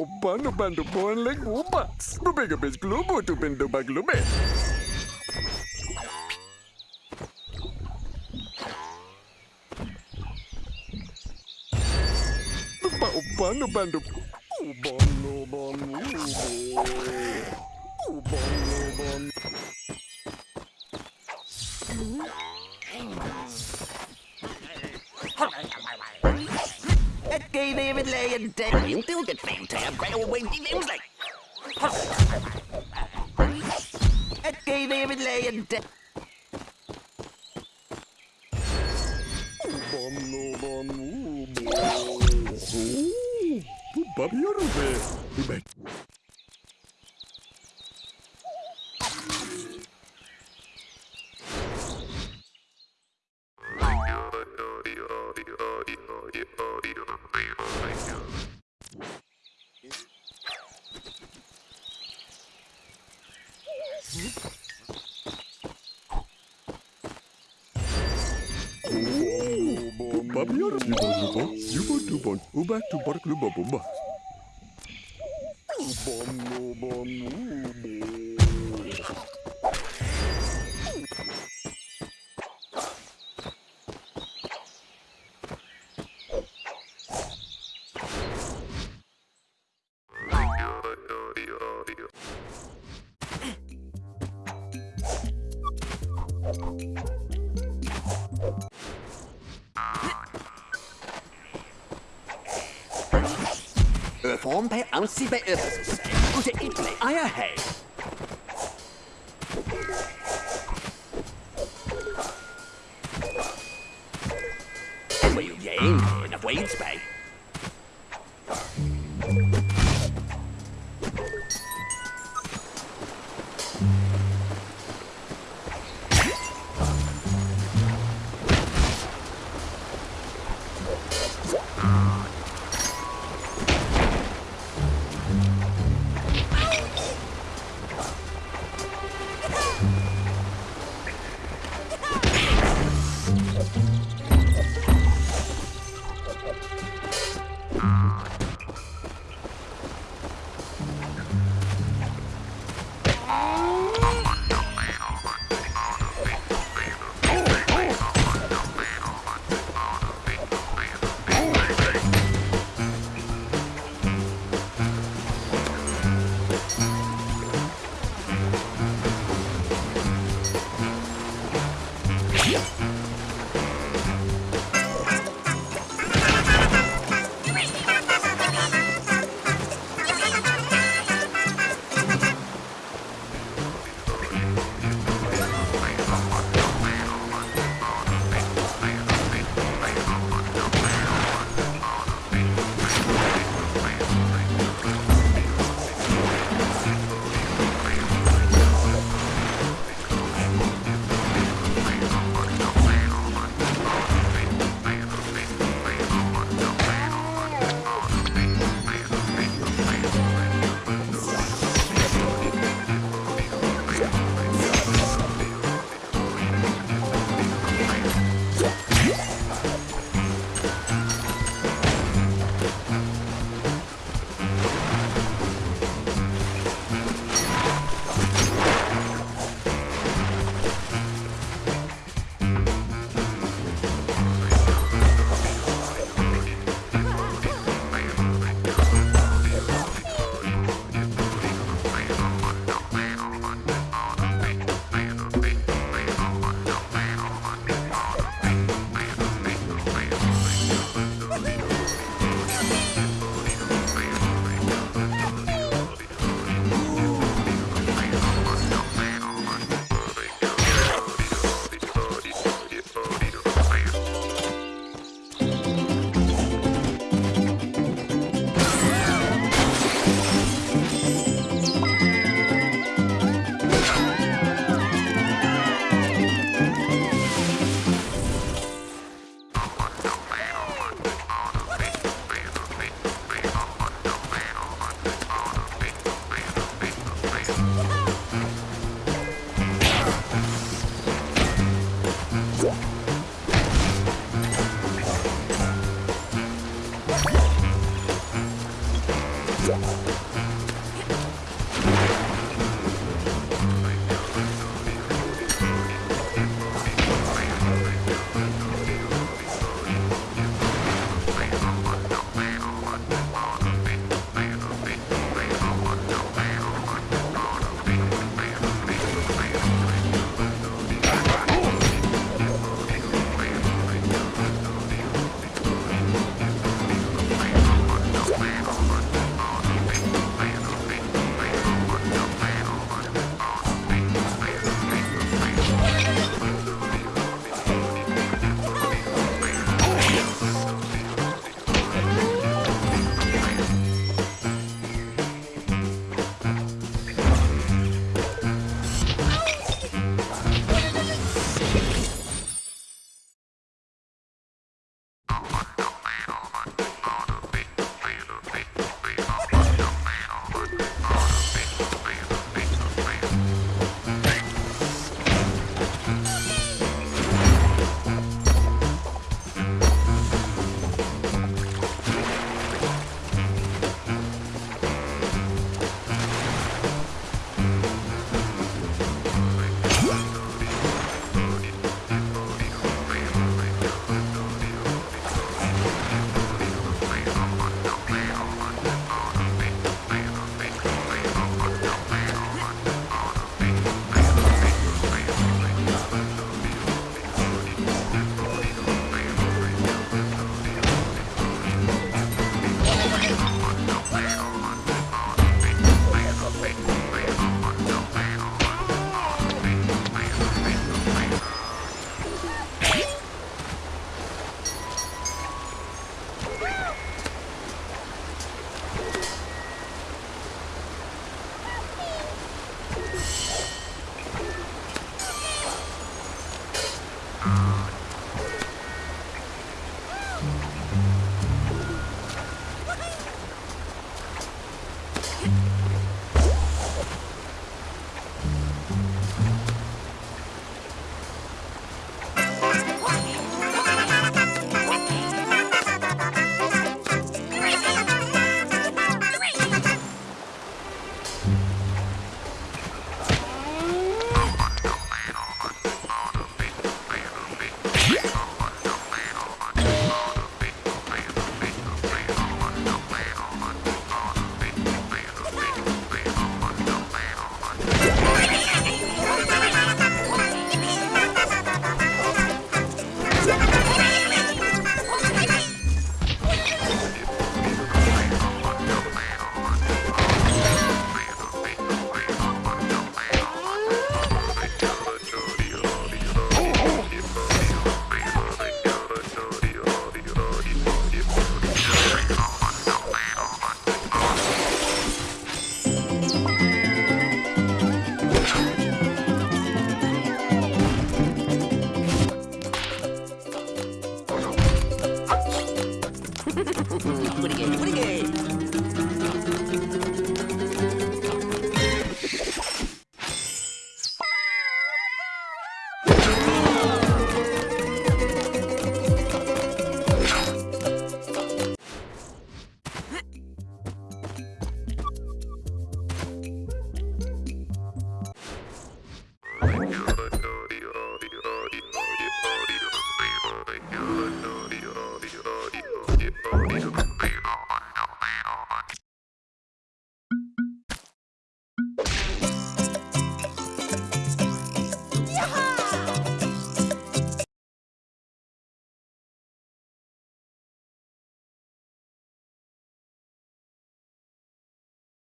Upa no bando bon leg upa. Bubega bes globo tu bendo baglube. Lupa upa no bando Uban no ban gay David lay en dag Min duket fem til at brage away de vimslæg Et gay David lay en dag Uban no ban ubo. Upa Form på ansi på øvelses Og til ikke ejer hag En var jo jægen En